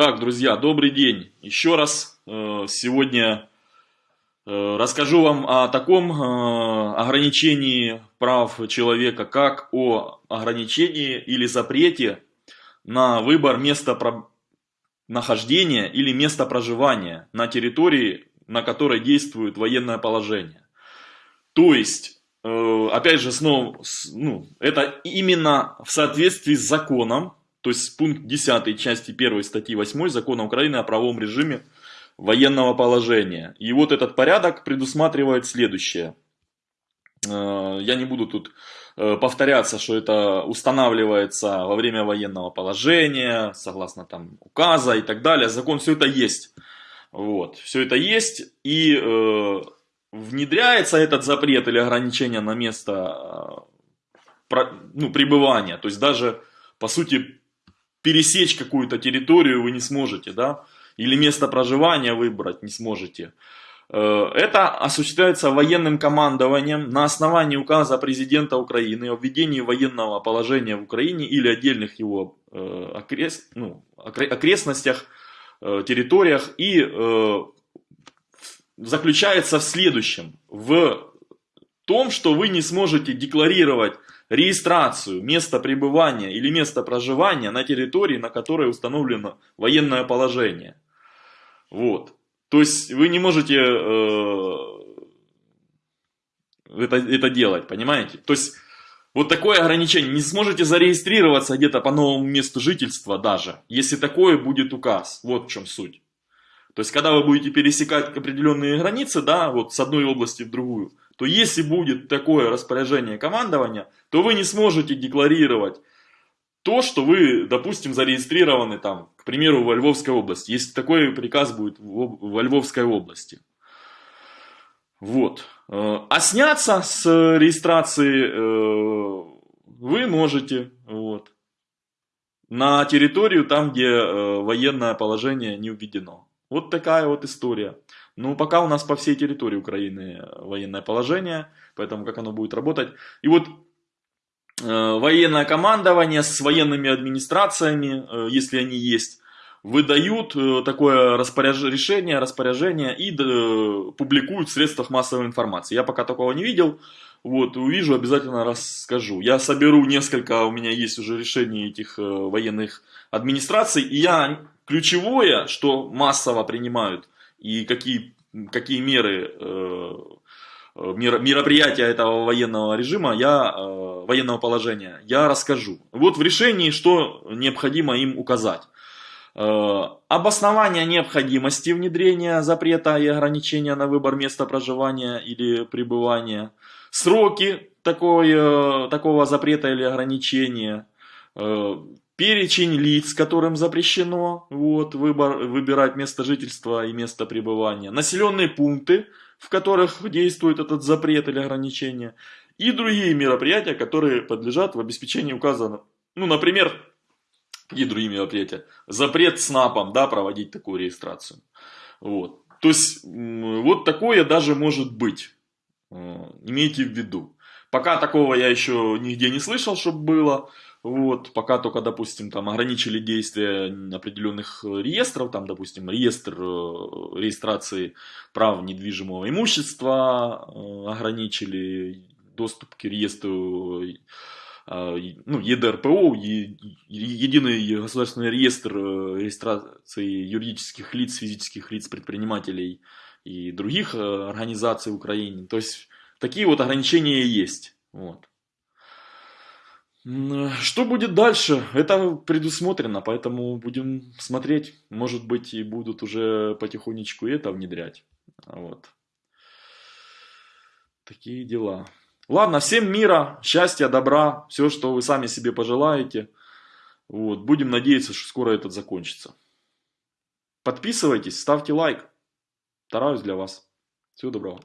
Так, друзья, добрый день. Еще раз э, сегодня э, расскажу вам о таком э, ограничении прав человека, как о ограничении или запрете на выбор места нахождения или места проживания на территории, на которой действует военное положение. То есть, опять же, снова, ну, это именно в соответствии с законом, то есть пункт 10 части 1 статьи 8 Закона Украины о правовом режиме военного положения. И вот этот порядок предусматривает следующее. Э, я не буду тут э, повторяться, что это устанавливается во время военного положения, согласно там указа и так далее. Закон все это есть. Вот, все это есть. И э, внедряется этот запрет или ограничение на место э, ну, пребывания. То есть даже, по сути, пересечь какую-то территорию вы не сможете, да, или место проживания выбрать не сможете. Э, это осуществляется военным командованием на основании указа президента Украины о введении военного положения в Украине или отдельных его э, окрест, ну, окрестностях, э, территориях и заключается в следующем. В том, что вы не сможете декларировать регистрацию места пребывания или места проживания на территории, на которой установлено военное положение. Вот. То есть вы не можете э, это, это делать, понимаете? То есть вот такое ограничение. Не сможете зарегистрироваться где-то по новому месту жительства даже, если такое будет указ. Вот в чем суть. То есть, когда вы будете пересекать определенные границы, да, вот с одной области в другую, то если будет такое распоряжение командования, то вы не сможете декларировать то, что вы, допустим, зарегистрированы там, к примеру, во Львовской области, если такой приказ будет во Львовской области. Вот. Э, а сняться с регистрации э, вы можете вот, на территорию там, где э, военное положение не введено. Вот такая вот история. Ну, пока у нас по всей территории Украины военное положение, поэтому как оно будет работать. И вот э, военное командование с военными администрациями, э, если они есть, выдают э, такое распоряж... решение, распоряжение и э, публикуют в средствах массовой информации. Я пока такого не видел, вот, увижу, обязательно расскажу. Я соберу несколько, у меня есть уже решений этих э, военных администраций, и я ключевое, что массово принимают, и какие, какие меры, э, э мероприятия этого военного режима, я, э, военного положения, я расскажу. Вот в решении, что необходимо им указать. Э, обоснование необходимости внедрения запрета и ограничения на выбор места проживания или пребывания. Сроки такой, такого запрета или ограничения перечень лиц, которым запрещено вот, выбор, выбирать место жительства и место пребывания, населенные пункты, в которых действует этот запрет или ограничение, и другие мероприятия, которые подлежат в обеспечении указанного. Ну, например, и другие мероприятия. Запрет СНАПом, да, проводить такую регистрацию. Вот. То есть, вот такое даже может быть. Э, имейте в виду. Пока такого я еще нигде не слышал, чтобы было. Вот, пока только, допустим, там ограничили действия определенных реестров, там, допустим, реестр э, регистрации прав недвижимого имущества э, ограничили, доступ к реестру ну, ЕДРПО, Единый государственный реестр регистрации юридических лиц, физических лиц, предпринимателей и других организаций в Украине. То есть, такие вот ограничения есть. Вот. Что будет дальше? Это предусмотрено, поэтому будем смотреть. Может быть и будут уже потихонечку это внедрять. Вот. Такие дела. Ладно, всем мира, счастья, добра, все, что вы сами себе пожелаете. Вот. Будем надеяться, что скоро это закончится. Подписывайтесь, ставьте лайк. Стараюсь для вас. Всего доброго.